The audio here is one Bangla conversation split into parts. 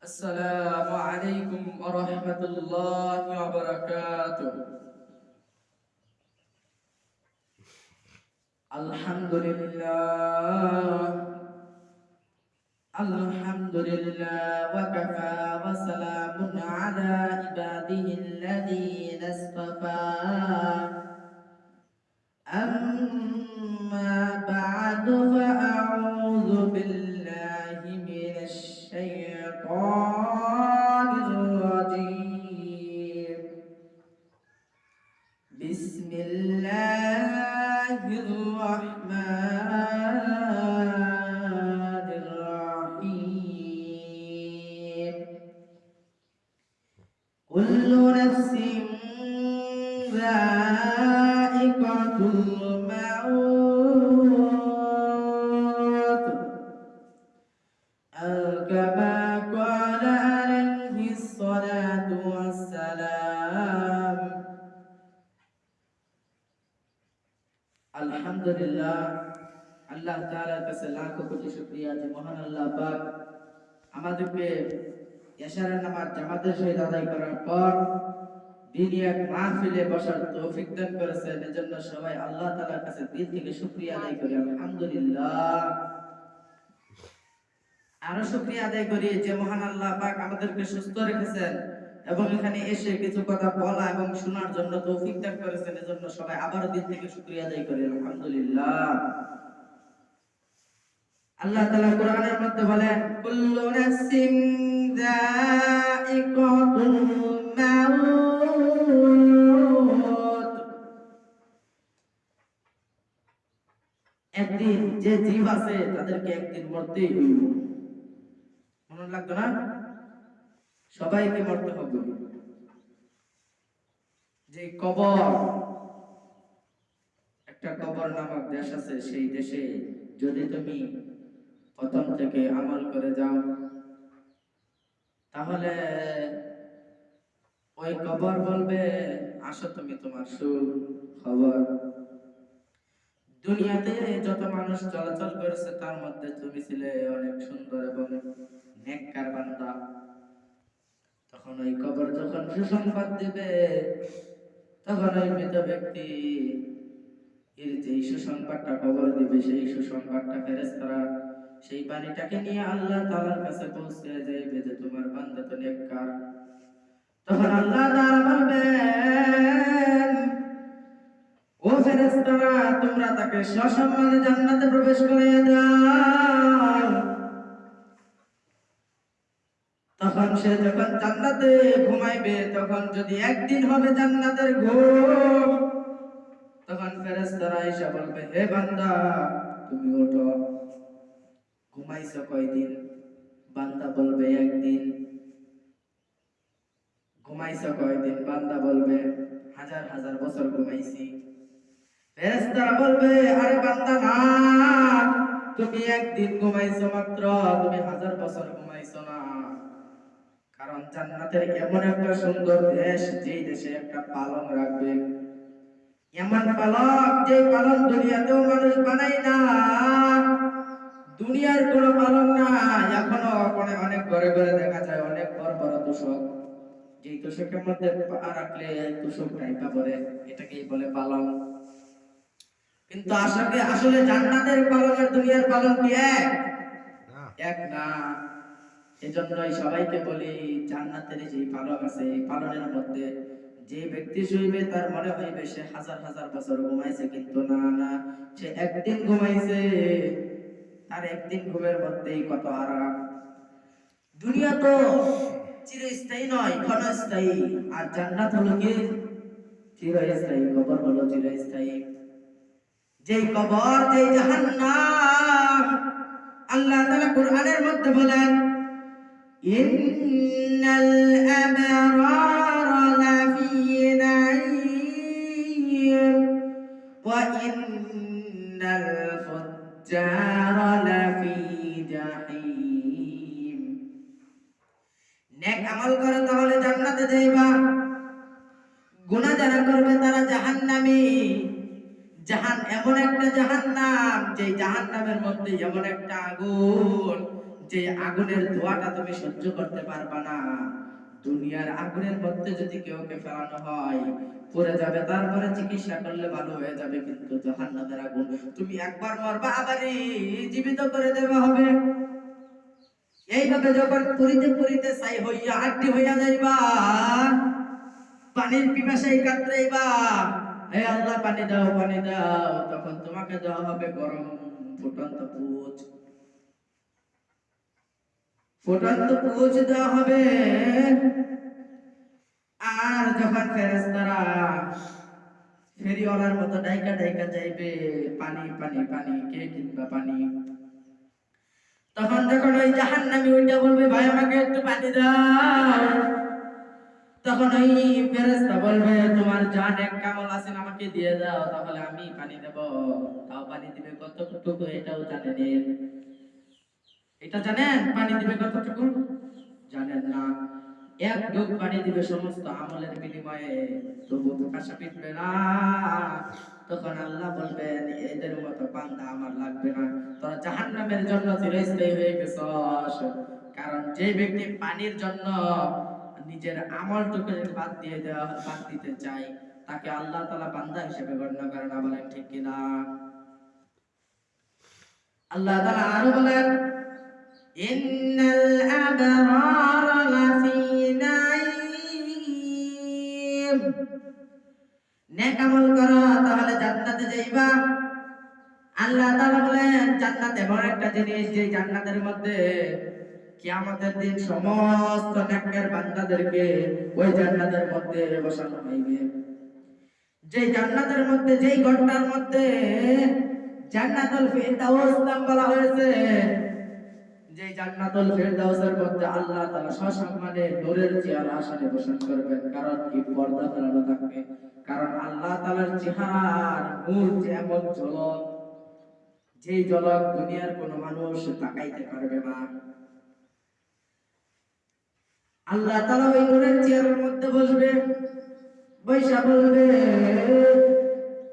السلام عليكم ورحمة الله وبركاته. الحمد لله. الحمد لله وكفى وسلام على عباده الذين اصطفى. أما بعد فأعوذ بالله আলহামদুলিল্লাহ, আল্লাহ কাছে কোটি মহান আল্লাহ পাক আমাদেরকে এশারের নামাজ জামাতের সহিত আদায় করার পর দিনই এক বসার তৌফিক দান করেছেন। এজন্য সবাই আল্লাহ কাছে দিল থেকে শুকরিয়া আদায় করি। আলহামদুলিল্লাহ। আরও শুকরিয়া আদায় করি যে মহান আল্লাহ পাক আমাদেরকে সুস্থ রেখেছেন। এবং এখানে এসে কিছু কথা বলা এবং শোনার জন্য তৌফিক দান করেছেন, এজন্য সবাই আবারও দিল থেকে শুকরিয়া আদায় করি, আলহামদুলিল্লাহ। আল্লাহ তাআলা কোরআনের মধ্যে বলেন, কুল্লু নাফসিন যায়িকাতুল মাউত। একদিন যে জীব আছে, তাদেরকে একদিন মরতেই হইব। মনে লাগতো না? সবাইকে মরতে হবে। যে কবর, একটা কবর নামক দেশ আছে, সেই দেশে যদি তুমি প্রথম থেকে আমল করে যাও, তাহলে ওই কবর বলবে, আসো তুমি তোমার সুখ খবর। দুনিয়াতে যত মানুষ চলাচল করেছে, তার মধ্যে তুমি ছিলে অনেক সুন্দর এবং নেককার বান্দা। তখন ওই কবর যখন সুসংবাদ দিবে, তখন ওই মৃত ব্যক্তি এর সুসংবাদটা কবর দিবে। সেই সুসংবাদটা সেই নিয়ে আল্লাহ কাছে পৌঁছে যাইবে যে, তোমার তো নেককার। তখন আল্লাহ বলবেন, ও ফেরেশতারা, তোমরা তাকে সসম্মানে জান্নাতে প্রবেশ করিয়ে দাও। তখন সে যখন জান্নাতে ঘুমাইবে, তখন যদি একদিন হবে জান্নাতের ঘুম, তখন ফেরেশতারা এসে বলবে, হে বান্দা, তুমি ওঠো। ঘুমাইছো কয়দিন? বান্দা বলবে, একদিন। ঘুমাইছো কয়দিন? বান্দা বলবে, হাজার হাজার বছর ঘুমাইছি। ফেরেশতারা বলবে, আরে বান্দা, না। তুমি একদিন ঘুমাইছো মাত্র, তুমি হাজার বছর ঘুমাইছো না। কারণ জান্নাতের এমন একটা সুন্দর দেশ যেই দেশে একটা পালন রাখবে। এমন পালক যে পালন দুনিয়াতেও মানুষ বানাই না। দুনিয়ার কোন পালন না এখনও অনেক অনেক ঘরে ঘরে দেখা যায় অনেক বড় বড় তোষক। যেই তোষকের মধ্যে পা রাখলে তোষক টাইপা পরে এটাকেই বলে পালন কিন্তু আসলে আসলে জান্নাতের পালন আর দুনিয়ার পালন কি এক? এক না। এজন্যই সবাইকে বলি জান্নাতের যে পালন আছে, এই পালনের মধ্যে যে ব্যক্তি শুইবে, তার মনে হইবে সে হাজার হাজার বছর ঘুমাইছে, কিন্তু না না, সে একদিন ঘুমাইছে। আর একদিন ঘুমের মধ্যেই কত আরাম। দুনিয়া তো চিরস্থায়ী নয়, ক্ষণস্থায়ী। আর জান্নাত হলো কি? চিরস্থায়ী, কবর হলো চিরস্থায়ী। যেই কবর, যেই জাহান্নাম, আল্লাহ তাআলা কোরআনের মধ্যে বলেন আবরারা লাফি নাঈম ওয়া ইন্নাল ফুজ্জারা লাফি জাহিম নেক তাহলে জান্নাতে যাইবা। গুনাহ যারা করবে তারা জাহান্নামী। জাহান এমন একটা জাহান্নাম যে জাহান্নামের মধ্যে এমন একটা আগুন। যে আগুনের ধোঁয়াটা তুমি সহ্য করতে পারবা না। দুনিয়ার আগুনের মধ্যে যদি কেউকে ফেলানো হয়, পড়ে যাবে, তারপরে চিকিৎসা করলে ভালো হয়ে যাবে কিন্তু জাহান্নামের আগুন। তুমি একবার মরবা, আবারই জীবিত করে দেওয়া হবে। এইভাবে যখন পুরিতে পুরিতে ছাই হইয়া আটটি হইয়া যাইবা, পানির পিপাসায় কাতরাইবা, হে আল্লাহ, পানি দাও পানি দাও, তখন তোমাকে দেওয়া হবে গরম ফুটন্ত পুজ তখন যখন ওই জাহান্নামী ওইটা বলবে, ভাই, আমাকে একটু পানি দাও। তখন ওই ফেরেশতা বলবে, তোমার জান এক কামল আছেন আমাকে দিয়ে দাও, তাহলে আমি পানি দেব। তাও পানি দিবে কতটুকু, এটাও জানেন এটা জানেন? পানি দিবে কতটুকু? জানেন না। এক ডুব পানি দিবে সমস্ত আমলের বিনিময়ে। তবু প্রকাশা পিটবে না। তখন আল্লাহ বলবেন, এদের মতো বান্দা আমার লাগবে না। তোরা জাহান্নামের জন্য চিরস্থায়ী হয়ে গেছস কারণ যে ব্যক্তি পানির জন্য নিজের আমলটুকু বাদ দিয়ে দেওয়া, বাদ দিতে চায়, তাকে আল্লাহ তালা বান্দা হিসেবে গণ্য করে না বলেন ঠিক কিনা? আল্লাহ তালা আরও বলেন ইন্নাল আবরার লাফি নাঈম নেক তাহলে জান্নাতে যাইবা আল্লাহ তাআলা বলেন, জান্নাত এমন একটা জিনিস যে জান্নাতের মধ্যে, কিয়ামতের দিন সমস্ত নেককার বান্দাদেরকে ওই জান্নাতের মধ্যে বসানো হইবে যে জান্নাতের মধ্যে যেই ঘরটার মধ্যে, জান্নাতুল ফিরদাউস নাম বলা হয়েছে যে জান্নাতুল ফিরদাউসের মধ্যে আল্লাহ তাআলা সসম্মানে নূরের আসনে করবেন। কারণ কি? পর্দা ফেলানো থাকবে। কারণ আল্লাহ তাআলার নূর যে এমন ঝলক যেই ঝলক দুনিয়ার মানুষ তাকাইতে পারবে না। আল্লাহ তাআলা ওই নূরের চেয়ারের মধ্যে বসবে বৈশা বলবে,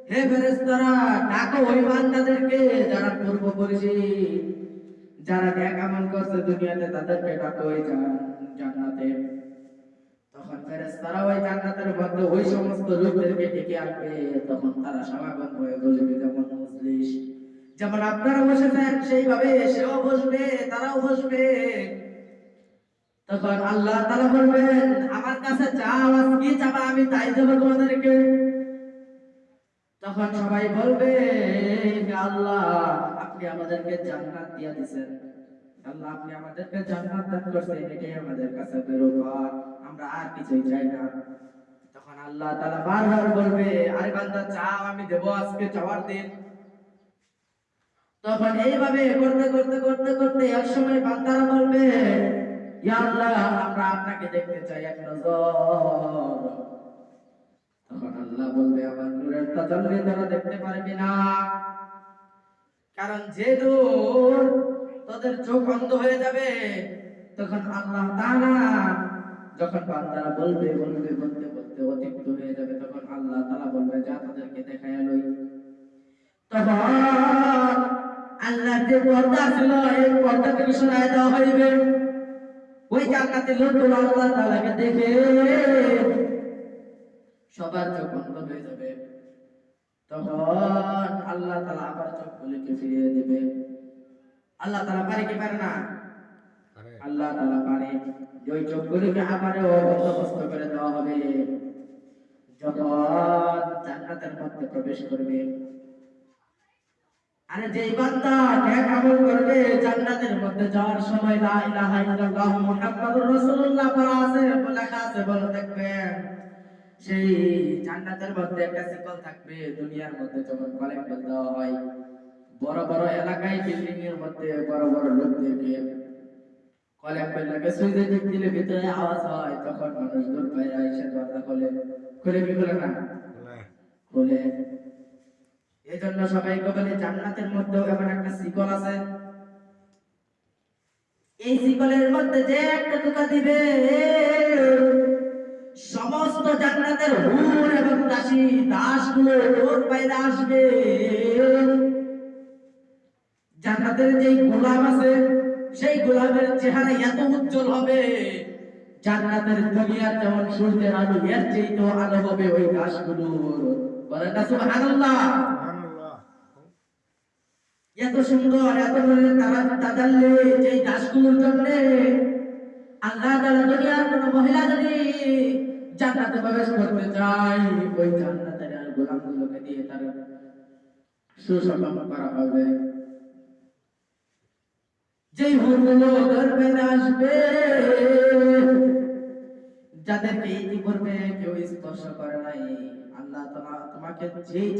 হে ফেরেশতারা, ডাকো ওই বান্দাদেরকে যারা পূর্ব করেছে যারা ন্যাক আমল করছে দুনিয়াতে তাদেরকে ডাকো, ওই জান- জান্নাতে। তখন ফেরেশতারা ওই জান্নাতের মধ্যে ওই সমস্ত লোকদেরকে ডেকে আনবে। তখন তারা সমাগম হয়ে বসবে যেমন মজলিস, যেমন আপনারা বসেছেন সেইভাবে সেও বসবে, তারাও বসবে। তখন আল্লাহ তাআলা বলবেন, আমার কাছে চাও, আজ কি চাবা, আমি তাই দেবো তোমাদেরকে। তখন সবাই বলবে আল্লাহ আপনি আমাদেরকে জান্নাত দিয়া দিবেন আল্লাহ, আপনি আমাদেরকে জান্নাত দান করছেন, এটাই আমাদের কাছে বেরোবার। আমরা আর কিছুই চাই না। তখন আল্লাহ তাআলা বারবার বলবে, আরে বান্দা চাও আমি দেব আজকে চাওয়ার দিন। তখন এইভাবে করতে করতে করতে করতে এক সময় বান্দারা বলবে, ইয়া আল্লাহ, আমরা আপনাকে দেখতে চাই, এক নজর। তখন আল্লাহ বলবে, আমার নূরের তাজাল্লি তারা দেখতে পারবে না। কারণ যে নূর তাদের চোখ অন্ধ হয়ে যাবে, তখন আল্লাহ তাআলা যখন বান্দারা বলবে বলবে, বলতে বলতে অতিরিক্ত হয়ে যাবে, তখন আল্লাহ তাআলা বলবে, যা তাদেরকে দেখায় লই। তখন আল্লাহ যে পর্দা ছিল এই পর্দাকে সরায় দেওয়া হইবে। ওই জান্নাতে লোকগুলো আল্লাহ তাআলাকে দেখে সবার চোখ বন্ধ হয়ে যাবে। তখন আল্লাহ তাআলা আবার চোখগুলিকে ফিরিয়ে দেবে। আল্লাহ তাআলা পারে কি পারে না? আল্লাহ তাআলা পারে। ওই চোখগুলিকে আবারও বন্দোবস্ত করে দেওয়া হবে। যখন জান্নাতের মধ্যে প্রবেশ করবে আরে যেই বান্দা ন্যাক আমল করবে জান্নাতের মধ্যে যাওয়ার সময় লা ইলাহা ইল্লাল্লাহ মুহাম্মাদুর রাসূলুল্লাহ পড়া আছে লেখা আছে বলে দেখবেন। সেই জান্নাতের মধ্যে একটা শিকল থাকবে দুনিয়ার মধ্যে যখন বেল দেওয়া হয়। বড় বড় এলাকায় বিল্ডিং এর মধ্যে বড় বড় লোকদেরকে কলেম বেল লাগে। সুইচে টিপ দিলে ভিতরে আওয়াজ হয় তখন মানুষ দূর পায় এসে দরজা খোলে। খুলে কি খুলে না? খুলে। এই জন্য সবাইকে বলে জান্নাতের মধ্যেও এমন একটা শিকল আছে। এই শিকলের মধ্যে যে একটা টোকা দিবে সমস্ত জান্নাতের হুর এবং দাসী দাসগুলো ওর বাইরে আসবে। জান্নাতের যেই গোলাম আছে, সেই গোলাপের চেহারা এত উজ্জ্বল হবে দুনিয়ার যেমন সূর্যের আলো, এর চেয়েও আলো হবে ওই গাছগুলোর। বলেন না এত সুন্দর, এত তারা তাদাল্লে যে গাছগুলোর জন্য আল্লাহ তাআলা দুনিয়ার কোন মহিলা যদি জান্নাতে প্রবেশ করতে চাই ওই জান্নাতের গোলামগুলোকে দিয়ে তার সুসম্মান করা হবে। যেই হুরগুলো গর্বে আসবে। যাদেরকে ইতিপূর্বে কেউ স্পর্শ করে নাই, আল্লাহ তোমাকে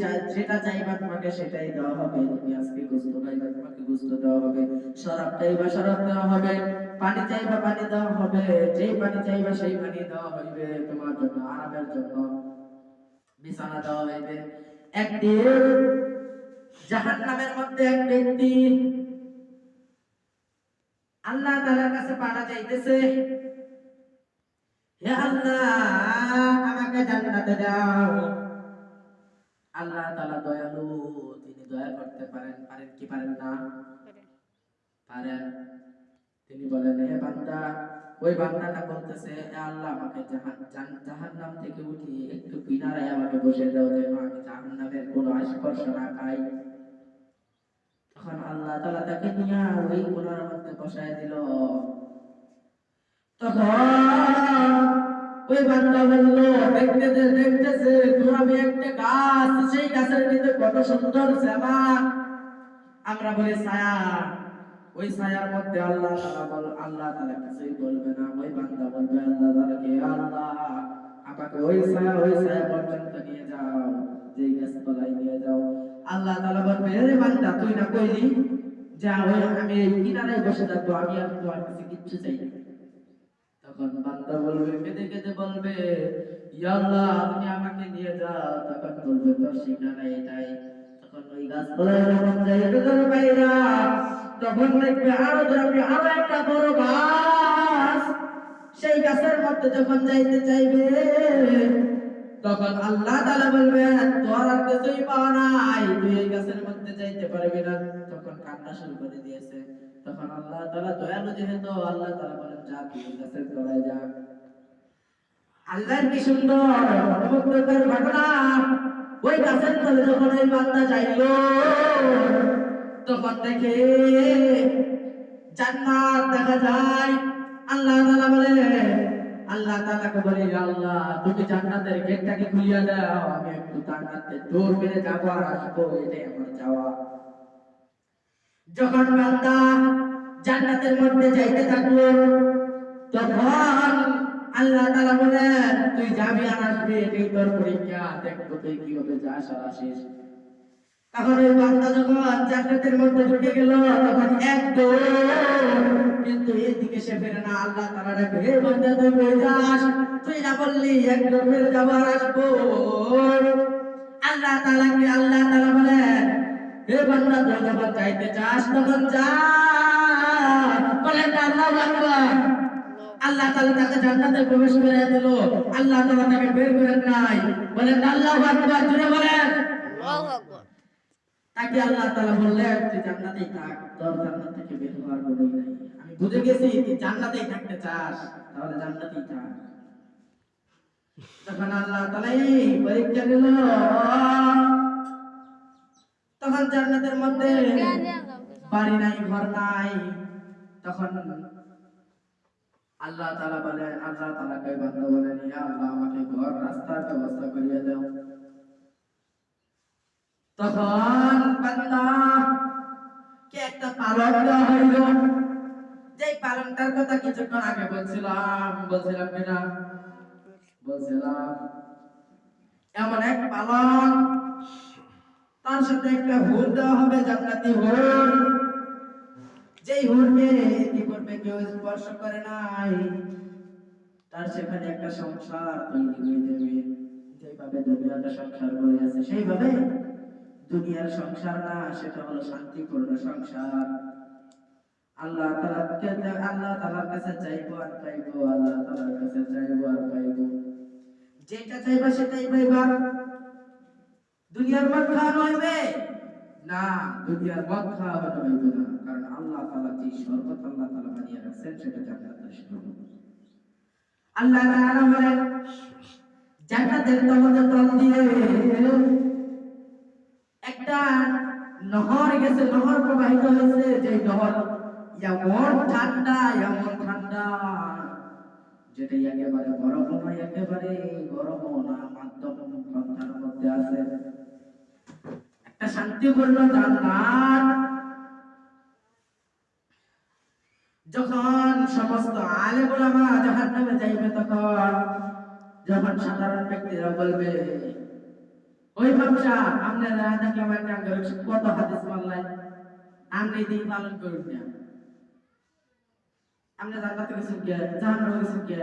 চাই যেটা চাইবা তোমাকে সেটাই দেওয়া হবে। তুমি আজকে গোস্ত খাইবা, তোমাকে গোস্ত দেওয়া হবে। শরাব চাইবা শরাব দেওয়া হবে। পানি চাইবা, পানি দেওয়া হবে। যেই পানি চাইবা সেই পানি দেওয়া হইবে তোমার জন্য, আরামের জন্য। বিছানা দেওয়া হইবে। একদিন জাহান্নামের মধ্যে এক ব্যক্তি আল্লাহ তাআলার কাছে পানা চাইতেছে। হে আল্লাহ, আমাকে জান্নাতে দাও। আল্লাহ তাআলা দয়ালু, তিনি দয়া করতে পারেন পারেন কি পারেন না? পারেন। তিনি বলেন, হে বান্দা, ওই বান্দাটা বলতেছে আল্লাহ, আমাকে জাহান জাহান্নাম থেকে উঠিয়ে একটু কিনারায় আমাকে বসে দাও, যেন আমি জাহান্নামের কোনো স্পর্শ না পাই। তখন আল্লাহ তাআলা তাকে নিয়ে ওই কোনার মধ্যে বসায় দিল। সেই গাছের কত সুন্দর আমরা ছায়া। ওই আল্লাহ বলবে ওই বান্দা নিয়ে যাও। যেই গাছ যাও। আল্লাহ বলবে তুই না কইলি যা ওই আমি কিনারায় বসে থাকব? আমি আর তোমার কাছে কিচ্ছু চাই না। তখন বান্দা বলবে, কেঁদে কেঁদে বলবে, ইয়া আল্লাহ আপনি আমাকে নিয়ে যাও। তখন বলবে, তোর ঠিকানা এটাই। তখন ওই গাছতলায় যখন যাইবে তোর ভাইরা তখন দেখবে আরও যাবে আরও একটা বড় গাছ। সেই গাছের মধ্যে যখন যাইতে চাইবে, তখন আল্লাহ তাআলা বলবে, তোর আর কিছুই পাওয়া নাই, তুই এই গাছের মধ্যে যাইতে পারবি না। তখন কান্না শুরু করে দিয়েছে। তখন আল্লাহ তাআলা দয়ালু যেহেতু আল্লাহ তাআলা বলেন, যা তুই এই গাছের যা। আল্লাহর কি সুন্দর ঘটনা। ওই গাছের তলে যখন ওই বান্দা যাইলো, তখন দেখে জান্নাত দেখা যায়। আল্লাহ তাআলা বলে, আল্লাহ তাআলাকে বলে, আল্লাহ, তুমি জান্নাতের গেটটাকে খুলিয়া দাও, আমি একটু জান্নাতে দৌড় মেরে যাব আর আসব, এটাই আমার চাওয়া। যখন বান্দা জান্নাতের মধ্যে যাইতে থাকল, তখন আল্লাহ তাআলা বলেন, তুই যাবি আর আসবি এটাই তোর পরীক্ষা, দেখব তুই কীভাবে যাস আর আসিস। তখন ওই বান্দা যখন জান্নাতের মধ্যে ঢুকে গেল, তখন এক কিন্তু এদিকে সে ফেরে না, আল্লাহ তাআলা ডাকে হে বান্দা, তুই কই যাস? তুই না বললি, এক দৌড় মেরে যাব আর আসব। আল্লাহ তাআলাকে, আল্লাহ তাআলা বলেন বান্দা যখন যাইতে চাস তখন যা। বলেন আকবার। আল্লাহ তাআলা তাকে জান্নাতে প্রবেশ করে দিল। আল্লাহ তাআলা তাকে বের করেন নাই। বলেন আল্লাহু আকবার বলেন। আল্লাহু আকবার। তাকে আল্লাহ তাআলা বললেন তুই জান্নাতেই থাক তোর জান্নাত থেকে বের হওয়ার কোনোই নাই। আমি বুঝে গেছি তুই জান্নাতেই থাকতে চাস তাহলে জান্নাতেই থাক। তখন আল্লাহ পরীক্ষা দিল তখন জান্নাতের মধ্যে বাড়ি নাই ঘর নাই। তখন আল্লাহ তাআলা বলেন আল্লাহ তাআলাকে বান্দা বলেন ইয়া আল্লাহ আমাকে ঘর রাস্তার ব্যবস্থা করিয়ে দাও। তখন বান্দা কে একটা পালন দেওয়া হইল। যেই পালনটার কথা কিছুক্ষণ আগে বলছিলাম বলছিলাম কিনা? বলছিলাম এমন এক পালন তার সাথে একটা হুর দেওয়া হবে, জান্নাতি হুর। যেই কি করবে কেউ স্পর্শ করে নাই। তার সেখানে একটা সংসার তৈরি হয়ে যাবে যেভাবে দুনিয়াতে সংসার করে আছে, সেইভাবে দুনিয়ার সংসার না, সেটা হলো শান্তিপূর্ণ সংসার। আল্লাহ তাআলাকে আল্লাহ তাআলার কাছে চাইব আর পাইবো, আল্লাহ তাআলার কাছে চাইব আর পাইবো। যেটা চাইবা সেটাই পাইবা। দুনিয়ার মদ খাওয়ানো হইবে না, দুনিয়ার মদ খাওয়ানো হইবে না। কারণ আল্লাহ তাআলা যে শরবত আল্লাহ তাআলা বানিয়ে রাখছেন, সেটা জান্নাতের শরবত আল্লাহ তাআলা বলেন, জান্নাতের তলতে তল দিয়ে একটা নহর গেছে, নহর প্রবাহিত হয়েছে। যে নহর এমন ঠান্ডা এমন ঠান্ডা যেটা একেবারে বরফ নয়, একেবারে গরম না, মাধ্যম পন্থার মধ্যে আছে। একটা শান্তিপূর্ণ জান্নাত যখন সমস্ত আলে গোলামা জাহান নামে যাইবে তখন, যখন সাধারণ ব্যক্তিরা বলবে, ওই ব্যবসা আপনারা দেখলাম একটা কত হাদিস মানলেন? আপনি দিন পালন করুন না। আপনি জান্নাতে গেছেন কে? জাহান্নামে গেছেন কে?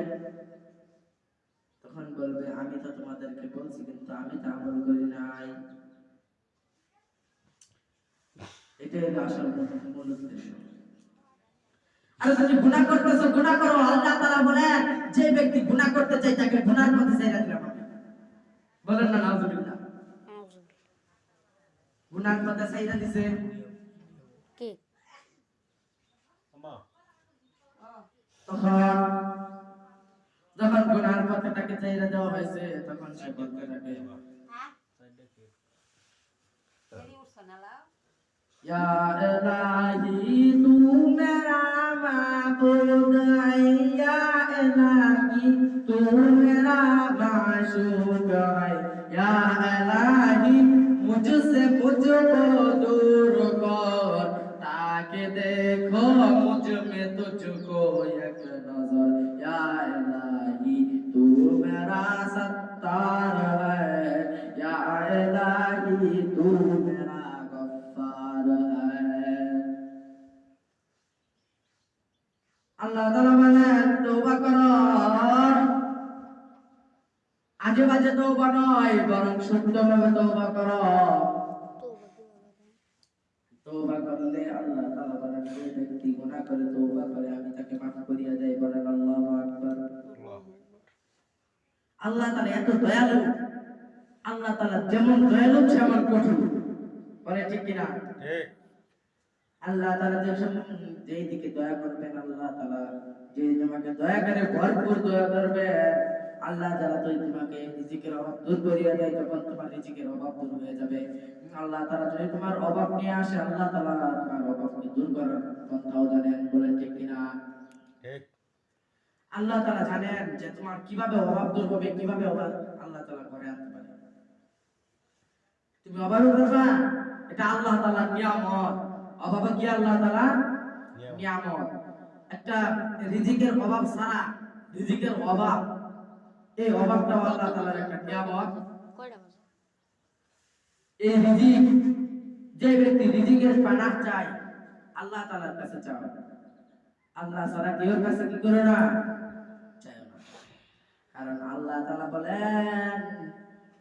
তখন বলবে, আমি তো তোমাদেরকে বলছি, কিন্তু আমি তো আমল করি নাই। এটাই হলো আসল মূল উদ্দেশ্য আর যদি গুনাহ করতেছো গুনাহ করো আল্লাহ তাআলা বলেন যে ব্যক্তি গুনাহ করতে চায় তাকে গুনার পথে ছেড়ে দিলাম বলেন না নাউজুবিল্লাহ। গুনার পথে ছেড়ে দিছে। কি? তখন যখন গুনার পথে তাকে ছেড়ে দেওয়া হয়েছে তখন সে বলতে থাকে या तू मेरा माबूद या इलाही तू मेरा माशूक है या इलाही मुझसे मुझको दूर ताकि देखो मुझमें तुझको एक नज़र या इलाही तू मेरा सत्तार है या इलाही तू আল্লাহ আজে বাজে তওবা নয় বরং শুদ্ধভাবে তওবা করো তওবা করলে আল্লাহ তাআলা বলেন যে ব্যক্তি গুনাহ করে করে তাকে মাফ করিয়া আল্লাহ তাআলা এত দয়ালু, আল্লাহ তাআলা যেমন দয়ালু তেমন কঠোর। বলে ঠিক কিনা? আল্লাহ সম- যেই দিকে দয়া করবেন আল্লাহ তাআলা যে তোমাকে দয়া করে ভরপুর দয়া করবে আল্লাহ যারা তো তোমাকে রিজিকের অভাব দূর করিয়া দেয় তখন তোমার রিজিকের অভাব দূর হয়ে যাবে। আল্লাহ তাআলা যদি তোমার অভাব নিয়ে আসে আল্লাহ তাআলা তোমার অভাবকে দূর করার পন্থাও জানেন বলেন ঠিক কিনা? আল্লাহ তাআলা জানেন যে তোমার কীভাবে অভাব দূর হবে কীভাবে অভাব আল্লাহ তাআলা করে আনতে পারে। তুমি অভাবে করবা এটা আল্লাহ তাআলার নিয়ামত অভাবে কি আল্লাহ তাআলা? নিয়ামত। একটা রিজিকের অভাব ছাড়া রিজিকের অভাব এই অভাবটা আল্লাহ তাআলার একটা নিয়ামত। এই রিজিক যে ব্যক্তি রিজিকের পানাহ চায় আল্লাহ তাআলার কাছে চাও। আল্লাহ ছাড়া কেউ কাছে কি করে না? চায় না। কারণ আল্লাহ তাআলা বলেন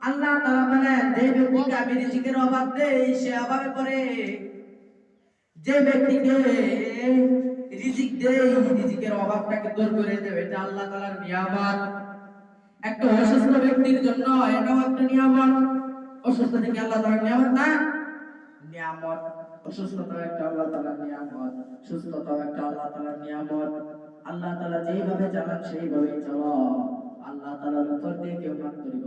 আল্লাহ তাআলা বলেন যে আমি রিজিকের অভাব দেই, সে অভাবে পড়ে। যে ব্যক্তিকে রিজিক দেই, রিজিকের অভাবটাকে দূর করে দেবে, এটা আল্লাহ তাআলার নিয়ামত। একটা অসুস্থ ব্যক্তির জন্য এটাও একটা নিয়ামত। অসুস্থ থেকে আল্লাহ তাআলার নিয়ামত না? নিয়ামত। অসুস্থতা একটা আল্লাহ তাআলার নিয়ামত। সুস্থতা একটা আল্লাহ তাআলার নিয়ামত। আল্লাহ তাআলা যেইভাবে চালান, সেইভাবেই চালাও। আল্লাহ তাআলার উপর দিয়ে কেউ করিও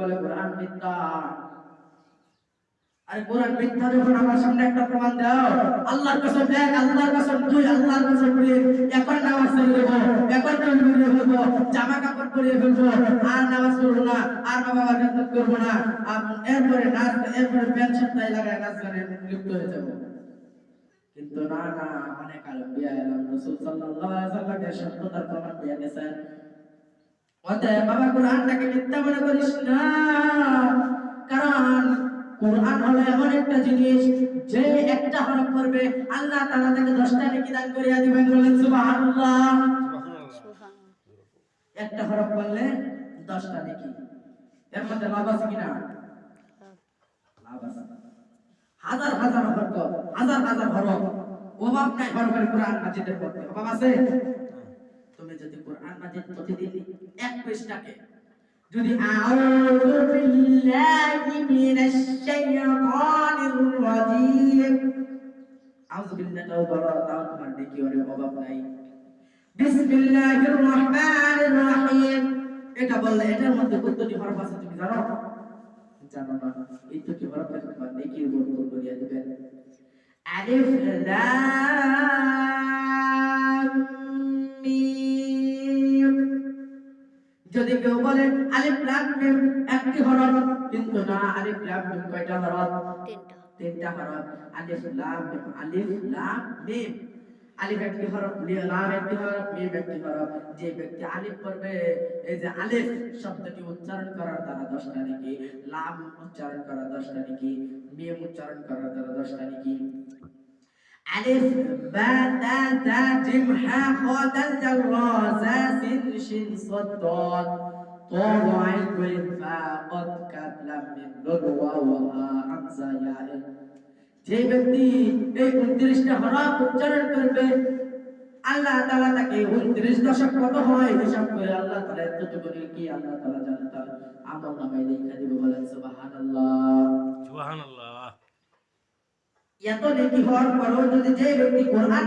বলে কোরআন মিথ্যা। আরে কোরআন মিথ্যা যখন আমার সামনে একটা প্রমাণ দাও। আল্লাহর কসম আল্লাহর কসম আল্লাহর কসম এখন নামাজ এখন জামা কাপড় পরিয়ে ফেলব, আর নামাজ পড়ব না, আর বাবা বাবা করব না। আর এরপরে নাচ, এরপরে প্যান্ট শার্ট লাগায় নাচ লিপ্ত হয়ে যাব। কিন্তু না না অনেক আলম্বিয়া এলাম রসুল সাল্লাল্লাহু আলাইহি সাল্লামের সত্যতার প্রমাণ দিয়ে গেছেন। বাবা কোরআনটাকে মিথ্যা মনে করিস না। কারণ কোরআন হলো এমন একটা জিনিস, যে একটা হরফ করবে আল্লাহ তাআলা তাকে 10টা নেকি দান করিয়া দিবেন বলেন, সুবহানাল্লাহ। একটা হরফ করলে 10টা নেকি এর মধ্যে লাভ আছে কিনা লাভ আছে। হাজার হাজার হরফ, হাজার হাজার হরফ। অভাব নাই হরফের কোরআন মাজিদের পড়তে অভাব আছে? তুমি যদি কোরআন মাজিদ প্রতিদিন এক পৃষ্ঠাকে যদি আউযু বিল্লাহি মিনাশ শাইতানির রাজিম আউযু বিল্লাহি বলো তাও তোমার দেখি ওরে অভাব নাই। বিসমিল্লাহির রহমানির রহিম এটা বললে এটার মধ্যে কতটি হরফ আছে তুমি জানো? জানো না। এই তো কি হরফ আছে তোমার নেকির বর্তন করিয়া দিবেন। আলিফ লাম। যদি কেউ বলে আলিফ লাম মিম একটি হরফ কিন্তু না আলিফ লাম মিম কয়টা হরফ? তিনটা। তিনটা হরফ। আলিফ লাম মিম আলিফ লাম মিম। আলিফ একটি হরফ লাম একটি হরফ মিম একটি হরফ। যে ব্যক্তি আলিফ পড়বে এই যে আলিফ শব্দটি উচ্চারণ করার দ্বারা দশটা নাকি লাম উচ্চারণ করার দশটা নাকি মিম উচ্চারণ করার দ্বারা দশটা নাকি। আলিফ, বা, তা তা, জিম, হা, খ দাল জাল র, জা, সিন, শিন সাদ দাল তা ওয়াইন ওয়াইন ফা কদ কাব লাম, মিম নুন ওয়া ওয়া হামজা ইয়া যে ব্যক্তি এই 29টা হরফ উচ্চারণ করবে, আল্লাহ তাআলা তাকে 29 দশক কত হয় হিসাব করে আল্লাহ তালা এতটুকু কি আল্লাহ তালা জানতাম আমল নামায় লিখে দিব বলেন, সুবহানাল্লাহ। সুবহানাল্লাহ। এত নেকি হওয়ার পরেও যদি যে ব্যক্তি কোরআন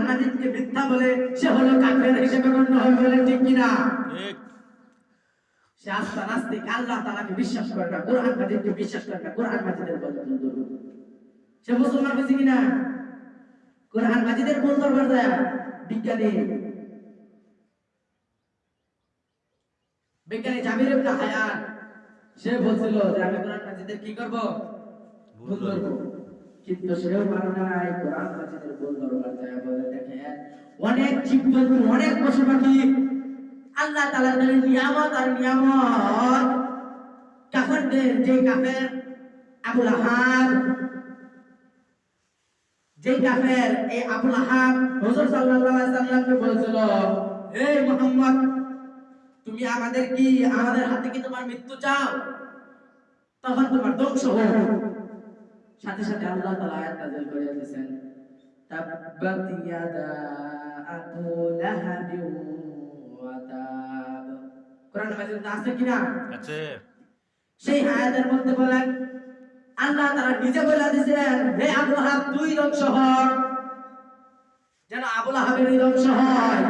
মিথ্যা বলে সে হলো কাফের হিসেবে গণ্য হবে বলে ঠিক কিনা? সে নাস্তিক আল্লাহ তাআলাকে বিশ্বাস করে না কোরআন মাজিদকে বিশ্বাস করে না কোরআন মাজিদের সে মুসলমান হয়েছে কিনা? কোরআন মাজিদের বল দরবার যায়? বিজ্ঞানী। বিজ্ঞানী জাবির ইবনে হায়ান সে বলছিল যে আমি কোরআন মাজিদের কি করব? ভুল অনেক অনেক পশু পাখি আল্লাহ নিয়ামত আর নিয়ামত। কাফেরদের যে কাফের আবু লাহাব যে কাফের এই আবু লাহাব হুজুর সাল্লাল্লাহু আলাইহি সাল্লামকে বলেছিল এই মুহাম্মদ, তুমি আমাদের কি, আমাদের হাতে কি তোমার মৃত্যু চাও? তখন তোমার ধ্বংস হোক। সাথে সাথে আল্লাহ তাআলা আয়াত নাযিল করে দিয়েছেন। তাব্বাত ইয়াদা আবু লাহাব ওয়া তাব। কোরআন মাজিদে আছে কিনা আছে। সেই আয়াতের মধ্যে বলেন আল্লাহ তাআলা নিজে বলে দিয়েছেন হে আবু লাহাব তুই ধ্বংস হ যেন আবু লাহাবের ধ্বংস হয়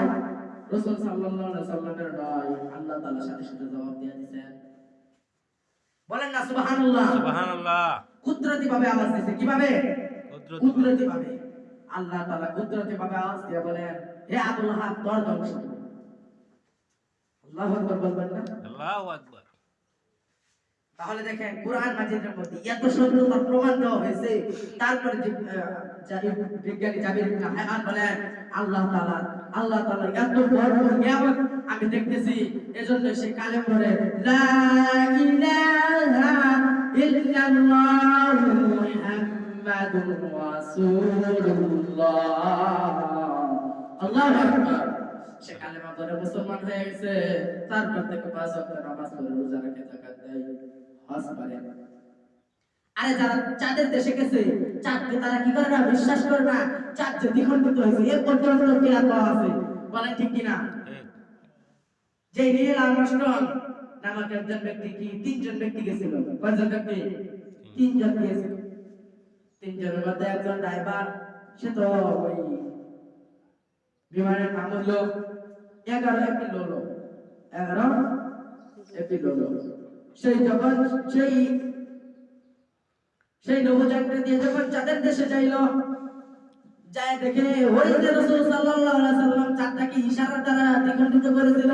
রাসূল সাল্লাল্লাহু আলাইহি সাল্লামের নয় আল্লাহ তাআলা সাথে সাথে জবাব দিয়ে দিয়েছেন। বলেন না সুবহানাল্লাহ। সুবহানাল্লাহ। কুদরতি ভাবে আওয়াজ দিয়েছে কীভাবে? কুদরতি ভাবে আল্লাহ তাআলা কুদরতি ভাবে আওয়াজ দিয়ে বলেন হে আবু লাহাব তোর ধ্বংস আল্লাহু আকবার বলবেন না? আল্লাহু আকবার। তাহলে দেখেন কোরআন মাজিদের মধ্যে এত সত্যতার প্রমাণ দেওয়া হয়েছে। তারপরে যে বিজ্ঞানী জাবির ইবনে হায়ান বলেন আল্লাহ তাআলা আল্লাহ তাআলা এত বড় নিয়ামত আমি দেখতেছি। এজন্য সে কালেম পড়ে লা ইলাহা ইল্লাল্লাহু মুহাম্মাদুর রাসূলুল্লাহ আল্লাহু আকবার। সে কালেমা পড়ে মুসলমান হয়ে গেছে। তারপর থেকে পাঁচ ওয়াক্ত নামাজ পড়ে রোজা রাখে যাকাত দেয় হজ করে। আরে যারা চাঁদের দেশে গেছে, চাঁদকে তারা কি করে না বিশ্বাস করে না? চাঁদ যে দ্বিখণ্ডিত হয়েছে। এর পর্যন্ত কিরাত পাওয়া আছে? বলেন ঠিক কিনা? যে নীল আর্মস্ট্রং নামক একজন ব্যক্তি কি? তিনজন ব্যক্তি গেছিল। কয়জন ব্যক্তি? তিনজন গিয়েছিল। তিনজনের মধ্যে একজন ড্রাইভার, সে তো ওই বিমানের নাম হলো এগারো একটি এগারো একটি সেই যখন সেই সেই নৌযানটা দিয়ে যখন চাঁদের দেশে যাইলো, যায় দেখে ওই যে রাসূল আলাইহি সাল্লাম চাঁদটাকে ইশারার দ্বারা দ্বিখণ্ডিত করেছিল।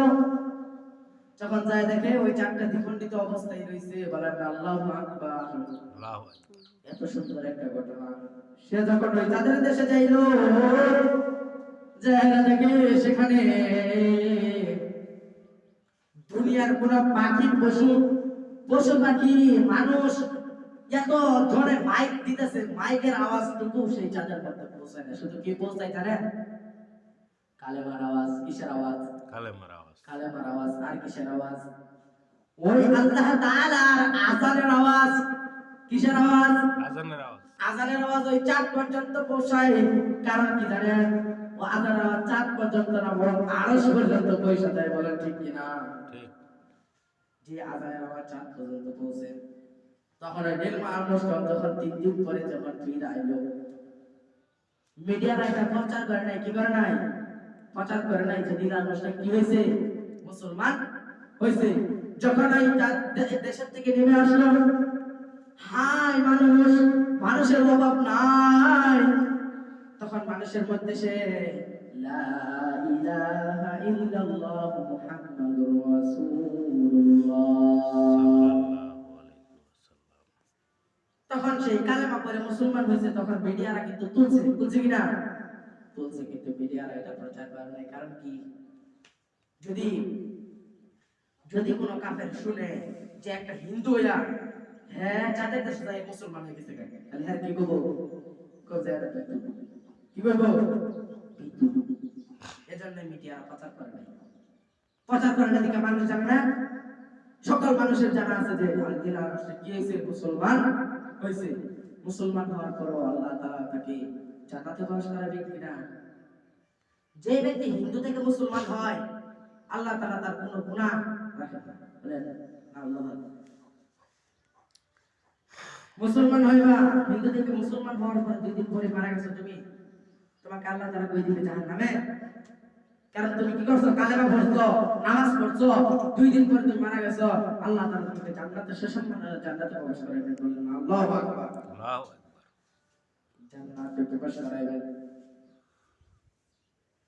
যখন যায় দেখে ওই চাঁদটা দ্বিখণ্ডিত অবস্থায় রয়েছে বলেন আল্লাহু আকবার। এত সুন্দর একটা ঘটনা। সে যখন ওই চাঁদের দেশে যাইল জায়গা দেখে সেখানে দুনিয়ার কোন পাখি পশু পশু পাখি মানুষ এত জোরে মাইক দিতেছে। মাইকের আওয়াজটুকু সেই চাঁদের মধ্যে পৌঁছায় না। শুধু কি পৌঁছায় জানেন? কালেমার আওয়াজ কিসের আওয়াজ? কালেমার আওয়াজ। কালেমার আওয়াজ আর কিসের আওয়াজ? ওই আল্লাহ তাআলার আজানের আওয়াজ। কিসের আওয়াজ? আজানের আওয়াজ। আজানের আওয়াজ ওই চাঁদ পর্যন্ত পৌঁছায়। কারণ কি জানেন? ও আজানের আওয়াজ চাঁদ পর্যন্ত না বরং আরশ পর্যন্ত পৌঁছে দেয় বলেন ঠিক কিনা ঠিক। যে আজানের আওয়াজ চাঁদ পর্যন্ত পৌঁছে। তখন ওই নীল আর্মস্ট্রং যখন তিন দিন পরে যখন ফিরে আইলো মিডিয়ারা এটা প্রচার করে নাই কি করে নাই? প্রচার করে নাই যে নীল আর্মস্ট্রং কি হয়েছে? মুসলমান হয়েছে। যখন এই দেশের থেকে নেমে আসলো হাই মানুষ, মানুষের অভাব নাই। তখন মানুষের মধ্যে সে তখন সেই কালেমা পরে মুসলমান হয়েছে। তখন মিডিয়ারা কিন্তু তুলছে তুলছে কিনা? তুলছে কিন্তু মিডিয়ারা এটা প্রচার করে কারণ কি? যদি যদি কোনো কাফের শুনে যে একটা হিন্দু হইয়া হ্যাঁ যাদের দেশে যায়, মুসলমান হয়ে গেছে তাহলে হ্যাঁ কি করব? কি করব। এজন্য মিডিয়ারা প্রচার করে নাই। প্রচার করে না দিকে মানুষ জানে না। সকল মানুষের জানা আছে যে আলদিনা রাষ্ট্রে কি হয়েছে? মুসলমান হয়েছে। মুসলমান হওয়ার পরও আল্লাহ তাআলা তাকে জান্নাতে প্রবেশ করাবে কিনা? যে ব্যক্তি হিন্দু থেকে মুসলমান হয় আল্লাহ তাআলা তার কোনো আল্লাহ মুসলমান হইবা হিন্দু থেকে মুসলমান হওয়ার পর দুই দিন পরে মারা গেছো তুমি তোমাকে আল্লাহ তাআলা কই দিবে জাহান্নামে? কারণ তুমি কি করছ? কালেমা পড়ছো নামাজ পড়ছো দুই দিন পরে তুমি মারা গেছো আল্লাহ তাআলা তোমাকে জান্নাতে সুসম্মানে জান্নাতে প্রবেশ করাবেন বললেন আল্লাহু আকবার। আল্লাহু আকবার। জান্নাতে প্রবেশ করাবেন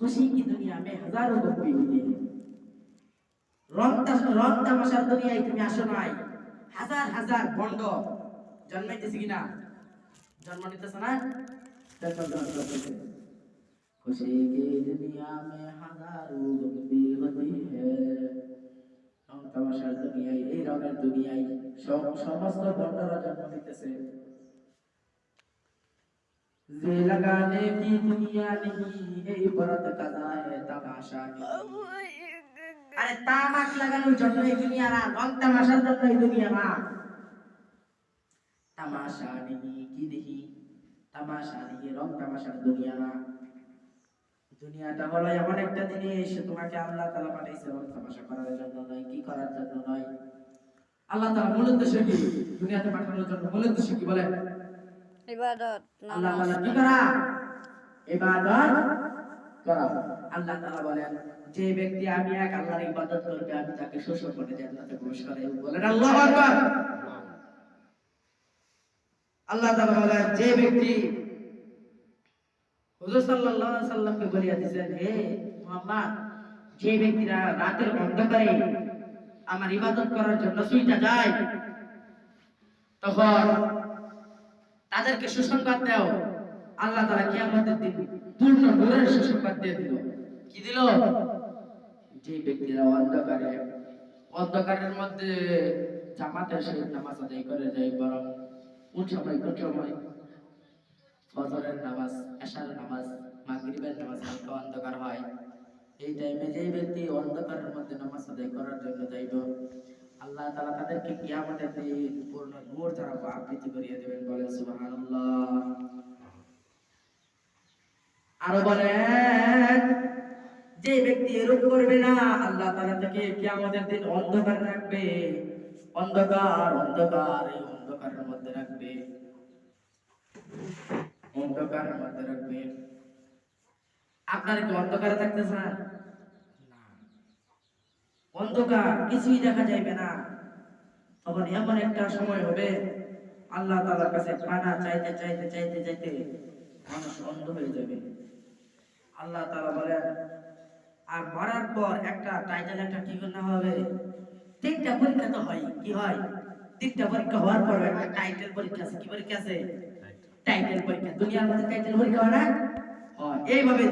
खुशी की दुनिया में हजारों गमले होती है রং তাস- রং তামাশার দুনিয়ায় তুমি আসো নাই হাজার হাজার বন্ড জন্মাইতেছে কিনা জন্ম নিতেছে না দেখো, দেখো, দেখো। खुशी की दुनिया में हजारों गम्बी होती है রং তামাশার দুনিয়ায় এই রঙের দুনিয়ায় সব- সমস্ত বন্ডরা জন্ম নিতেছে যে लगाने की दुनिया नहीं ये इबारत कदा है तमाशा नहीं আরে তামাক লাগানোর জন্য এই দুনিয়া না রং তামাশার জন্য এই দুনিয়া না তামাশা নেই কি দেখি তামাশা নেই রং তামাশার দুনিয়া না দুনিয়াটা হলো এমন একটা জিনিস তোমাকে আল্লাহ তাআলা পাঠাইছে রং তামাশা করার জন্য নয় কি করার জন্য নয় আল্লাহ তাআলা মূল উদ্দেশ্য কি দুনিয়াতে পাঠানোর জন্য মূল উদ্দেশ্য কি বলে ইবাদত আল্লাহ তাআলা কি করা ইবাদত করা আল্লাহ তাআলা বলেন যে ব্যক্তি আমি এক আল্লাহর ইবাদত করবে আমি তাকে শোষণ করে জান্নাতে প্রবেশ করাই বলেন। আল্লাহু আকবার। আল্লাহ তাআলা বলেন যে ব্যক্তি হুজুর সাল্লাল্লাহু আলাইহি সাল্লামকে বলিয়া দিয়েছেন হে মুহাম্মদ যে ব্যক্তিরা রাতের অন্ধকারে আমার ইবাদত করার জন্য সুইটা যায় তখন তাদেরকে সুসংবাদ দাও। আল্লাহ তাআলা কিয়ামতের দিন পূর্ণ নূরের সুসংবাদ দিয়ে দিল। কি দিল? যে ব্যক্তিরা অন্ধকারে, অন্ধকারের মধ্যে জামাতের সহিত নামাজ আদায় করে যায়, বরং কোন সময় কোন সময়। ফজরের নামাজ, এশার নামাজ, মাগরিবের নামাজ হালকা অন্ধকার হয়। এই টাইমে যে ব্যক্তি অন্ধকারের মধ্যে নামাজ আদায় করার জন্য যাইব আল্লাহ তাআলা তাদেরকে কিয়ামতের দিন পূর্ণ নূর দ্বারা আবৃত্তি করিয়ে দেবেন, বলেন সুবহানাল্লাহ। আরও বলেন, যে ব্যক্তি এরূপ করবে না, আল্লাহ তাআলা তাকে কিয়ামতের দিন অন্ধকার রাখবে। অন্ধকার অন্ধকার, এই অন্ধকারের মধ্যে রাখবে। অন্ধকারের মধ্যে রাখবে। আপনারা কি অন্ধকারে থাকতে চান? অন্ধকার, কিছুই দেখা যাইবে না। তখন এমন একটা সময় হবে, আল্লাহ তাআলার কাছে পানা চাইতে চাইতে চাইতে চাইতে মানুষ অন্ধ হয়ে যাবে। আল্লাহ তালা বলেন, আর মরার পর একটা টাইটেল একটা কি করতে হবে? তিনটা পরীক্ষা তো হয়, কি হয়? তিনটা পরীক্ষা হওয়ার পর একটা টাইটেল পরীক্ষা আছে, কি পরীক্ষা আছে? টাইটেল পরীক্ষা। দুনিয়ার মধ্যে টাইটেল পরীক্ষা হয় না? এইভাবে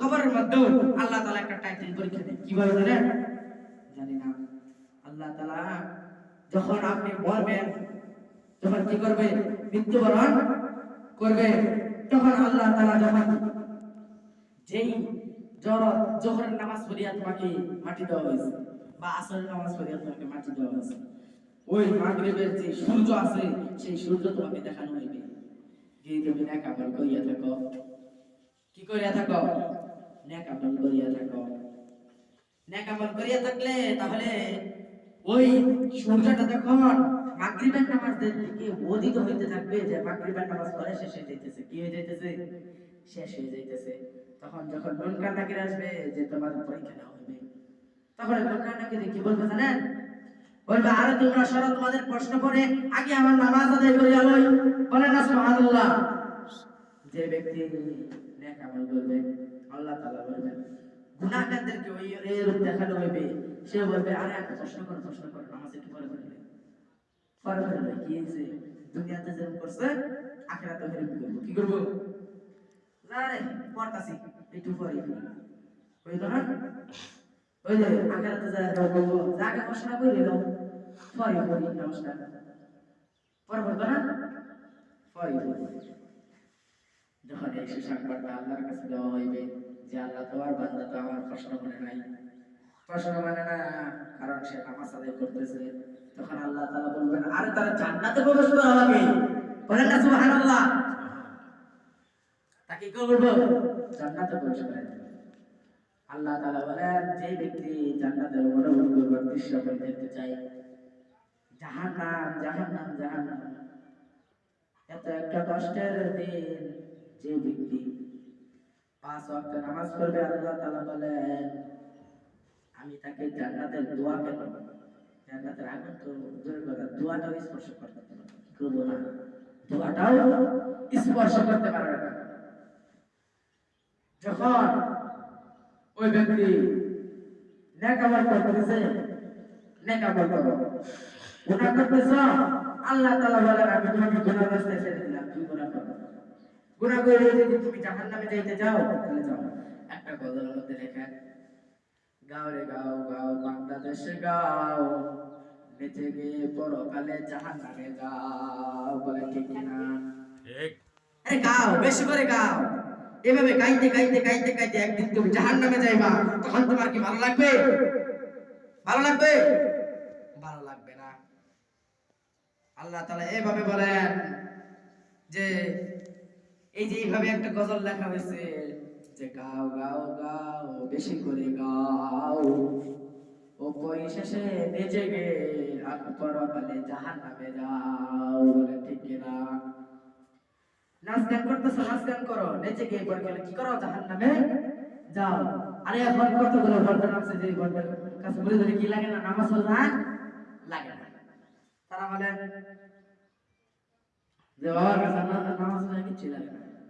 কবরের মধ্যেও আল্লাহ তালা একটা টাইটেল পরীক্ষা দেয় কীভাবে জানেন জানি না। আল্লাহ তাআলা যখন আপনি মরবেন যখন কি করবে? মৃত্যুবরণ করবে, তখন আল্লাহ তাআলা যখন যেই জর জোহরের নামাজ পড়িয়া তোমাকে মাটি দেওয়া হয়েছে, বা আসরের নামাজ পড়িয়া তোমাকে মাটি দেওয়া হয়েছে, ওই মাগরিবের যে সূর্য আছে, সেই সূর্য তোমাকে দেখানো হইবে। যে তুমি নেক আমল করিয়া থাকো। কি করিয়া থাকো? নেক আমল করিয়া থাকো। নেক আমল করিয়া থাকলে তাহলে ওই সূর্যটা যখন মাগরিবের নামাজের দিকে হইতে থাকবে যে মাগরিবের নামাজ পড়ে শেষ হয়ে যাইতেছে কি হয়ে যাইতেছে? শেষ হয়ে যাইতেছে। তখন যখন নাকির আসবে যে তোমার পরীক্ষা নেওয়া হবে। তখন নাকির কি বলবে জানেন? বলবে আরে তোমরা সরো তোমাদের প্রশ্ন করে আগে আমার নামাজ আদায় করে আলোই বলেন না সুবহানাল্লাহ। যে ব্যক্তি নেক আমল করবে আল্লাহ তাআলা বলবেন গুনাহগারদেরকে ওই এর দেখানো হইবে। সে বলবে, আরে, একটা প্রশ্ন করো প্রশ্ন করো, নামাজ একটু পরে করে পরে করে কি হয়েছে? দুনিয়াতে যেরকম করছে আখিরাতে হেরম করব। কি করব? না রে, পড়তাছি, একটু পরে তো না? ওই যে আখিরাতে যা বলব যাকে প্রশ্ন করে দাও পরে করি নমস্কার। পরে বলব না? পরে বলব যখন এই সুসংবাদটা আল্লাহর কাছে দেওয়া হইবে যে আল্লাহ তোমার বান্দা তো আমার প্রশ্ন মানে নাই। প্রশ্ন মানে না, কারণ সে নামাজ আদায় করতেছে। তখন আল্লাহ তাআলা বলবেন, আরে তারা জান্নাতে প্রবেশ করা হবে? বলেন না, সুবহানাল্লাহ। তাকে কি করব জান্নাতে প্রবেশ করে আল্লাহ তাআলা বলেন, যে ব্যক্তি জান্নাতের মনোমুগ্ধকর দৃশ্য করে দেখতে চায়, জাহান্নাম জাহান্নাম জাহান্নাম। এত একটা কষ্টের দিন যে ব্যক্তি পাঁচ ওয়াক্ত নামাজ পড়বে, আল্লাহ তাআলা বলেন, আমি তাকে জান্নাতের দোয়া কেন জান্নাতের আগুন তো দূরের কথা, দোয়াটাও স্পর্শ করতে করব না। দোয়াটাও স্পর্শ করতে পারবে না। যখন ওই ব্যক্তি নেকামল করতেছে, নেকামল করো। গুনাহ করতেছ, আল্লাহ তাআলা বলেন, আমি তোমাকে গুনাহ রাস্তায় ছেড়ে দিলাম, তুমি গুনাহ করো। গুনাহ করে যদি তুমি জাহান্নামে যাইতে যাও তাহলে যাও। একটা গজলের মধ্যে লেখা গাও রে গাও গাও বাংলাদেশে গাও বেঁচে গিয়ে পরকালে জাহান্নামে যাও। বলে ঠিক না? ঠিক। আরে গাও বেশি করে গাও। এভাবে গাইতে গাইতে গাইতে গাইতে একদিন তুমি জাহান্নামে যাইবা তখন তোমার কি ভালো লাগবে? ভালো লাগবে? ভালো লাগবে না। আল্লাহ তাআলা এভাবে বলেন যে এই যে এইভাবে একটা গজল লেখা হয়েছে, যে গাও গাও গাও, বেশি করে গাও। ও পরিশেষে নেচে গে, আর পরকালে জাহান্নামে যাও, বলে ঠিক কিনা নাচ গান করতেছো, নাচ গান করো নেচে গিয়ে পরে গেলে কি করো জাহান নামে যাও। আরে এখন কতগুলো ঘণ্টা নামছে যে ঘণ্টার কাছে? বলে ধরে কি লাগে না? নামাজ হল না? লাগে না। তারা বলে, যে বাবার কাছে না- নামাজ পড়া কিচ্ছু লাগে না।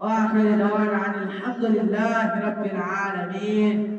وآخر دعوانا عن الحمد لله رب العالمين.